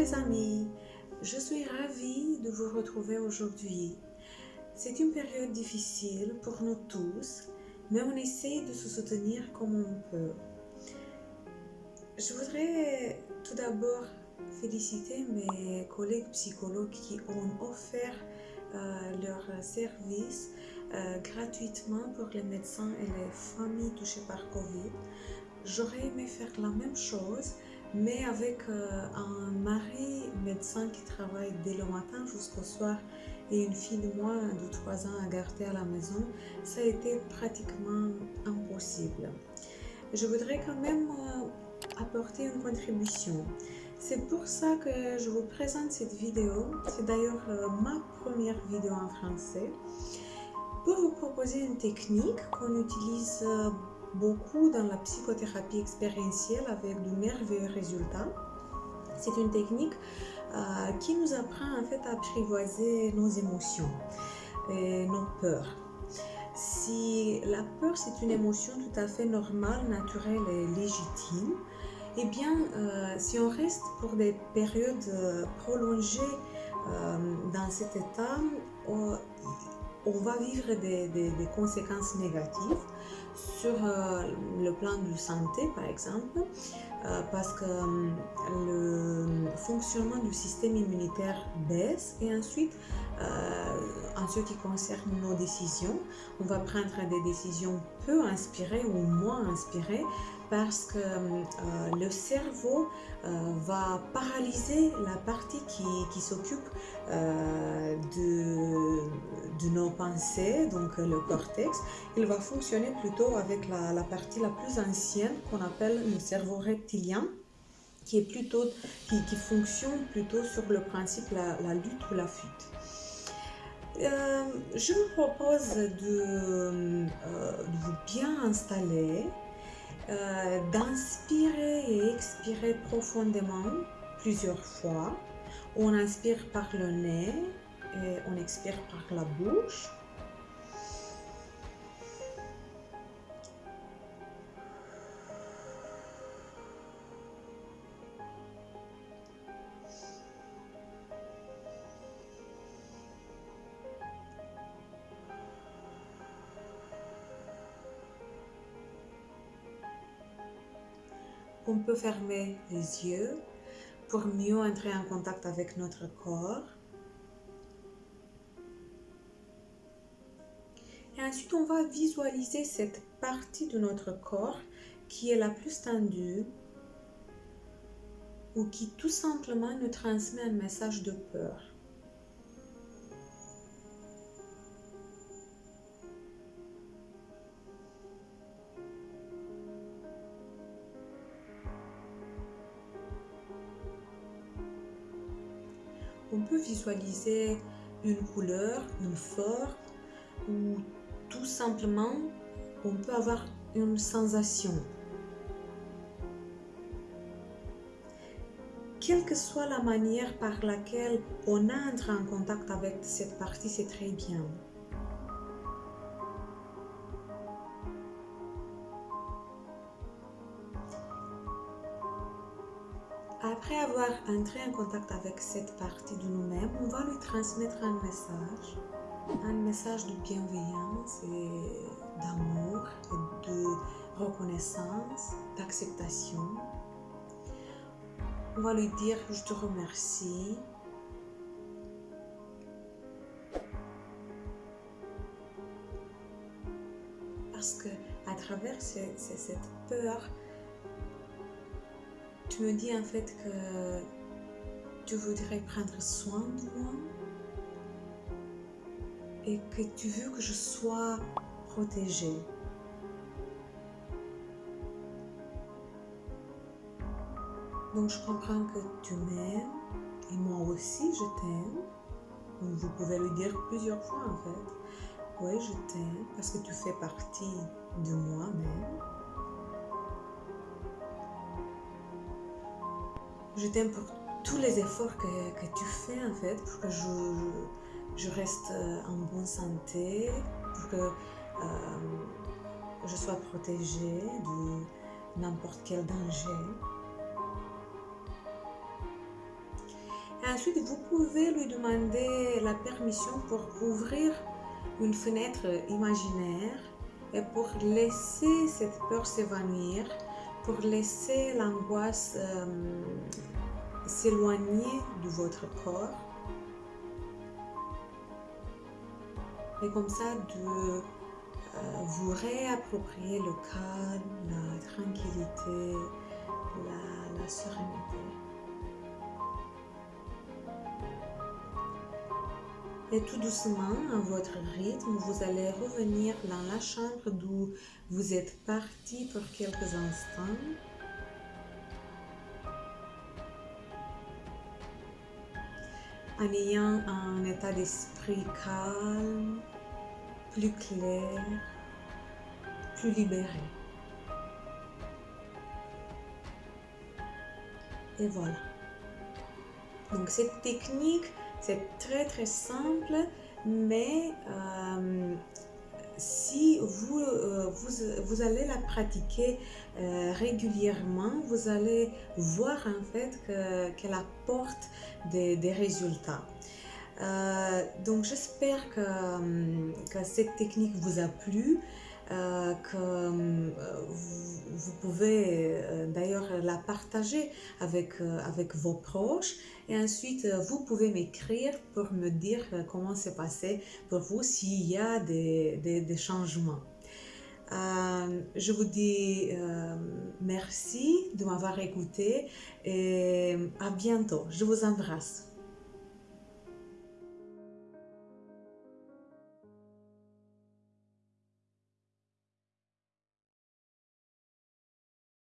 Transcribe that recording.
les amis, je suis ravie de vous retrouver aujourd'hui. C'est une période difficile pour nous tous, mais on essaie de se soutenir comme on peut. Je voudrais tout d'abord féliciter mes collègues psychologues qui ont offert euh, leur service euh, gratuitement pour les médecins et les familles touchées par Covid. J'aurais aimé faire la même chose, mais avec euh, un mari médecin qui travaille dès le matin jusqu'au soir et une fille de moins de 3 ans à garder à la maison, ça a été pratiquement impossible. Je voudrais quand même euh, apporter une contribution. C'est pour ça que je vous présente cette vidéo. C'est d'ailleurs euh, ma première vidéo en français. Pour vous proposer une technique qu'on utilise beaucoup dans la psychothérapie expérientielle avec de merveilleux résultats. C'est une technique euh, qui nous apprend en fait à apprivoiser nos émotions et nos peurs. Si la peur c'est une émotion tout à fait normale, naturelle et légitime, eh bien euh, si on reste pour des périodes euh, prolongées dans cet état, on va vivre des, conséquences négatives sur euh, le plan de santé, par exemple, euh, parce que euh, le fonctionnement du système immunitaire baisse et ensuite, en ce qui concerne nos décisions, on va prendre des décisions peu inspirées ou moins inspirées parce que euh, le cerveau euh, va paralyser la partie qui, s'occupe euh, de, de, nos pensées, donc le cortex. Il va fonctionner plutôt avec la, partie la plus ancienne qu'on appelle le cerveau reptilien qui, est plutôt, qui, fonctionne plutôt sur le principe la, la lutte ou la fuite. Je vous propose de, de vous bien installer euh, d'inspirer et expirer profondément plusieurs fois. On inspire par le nez et on expire par la bouche. On peut fermer les yeux pour mieux entrer en contact avec notre corps. Et ensuite, on va visualiser cette partie de notre corps qui est la plus tendue ou qui tout simplement nous transmet un message de peur. On peut visualiser une couleur, une forme ou tout simplement on peut avoir une sensation. Quelle que soit la manière par laquelle on entre en contact avec cette partie, c'est très bien. Après avoir entré en contact avec cette partie de nous-mêmes, on va lui transmettre un message, un message de bienveillance et d'amour de reconnaissance, d'acceptation. On va lui dire je te remercie. Parce que à travers cette peur, me dis en fait que tu voudrais prendre soin de moi et que tu veux que je sois protégée. Donc je comprends que tu m'aimes et moi aussi je t'aime. Vous pouvez le dire plusieurs fois en fait. Oui, je t'aime parce que tu fais partie de moi-même. Je t'aime pour tous les efforts que, tu fais en fait pour que je, reste euh, en bonne santé, pour que euh, je sois protégée de n'importe quel danger. ensuite, vous pouvez lui demander la permission pour ouvrir une fenêtre imaginaire et pour laisser cette peur s'évanouir, pour laisser l'angoisse euh, s'éloigner de votre corps. Et comme ça, de euh, vous réapproprier le calme, la tranquillité, la, la sérénité. Et tout doucement, à votre rythme, vous allez revenir dans la chambre d'où vous êtes parti pour quelques instants. En ayant un état d'esprit calme, plus clair, plus libéré. Et voilà. Donc cette technique, c'est très très simple, mais euh, si vous, euh, vous, vous, allez la pratiquer euh, régulièrement, vous allez voir en fait qu'elle apporte des, des résultats. Donc j'espère que, que, cette technique vous a plu, que vous, vous, pouvez d'ailleurs la partager avec, avec vos proches et ensuite vous pouvez m'écrire pour me dire comment c'est passé pour vous s'il y a des, des, changements. Euh, je vous dis euh, merci de m'avoir écouté et à bientôt. Je vous embrasse.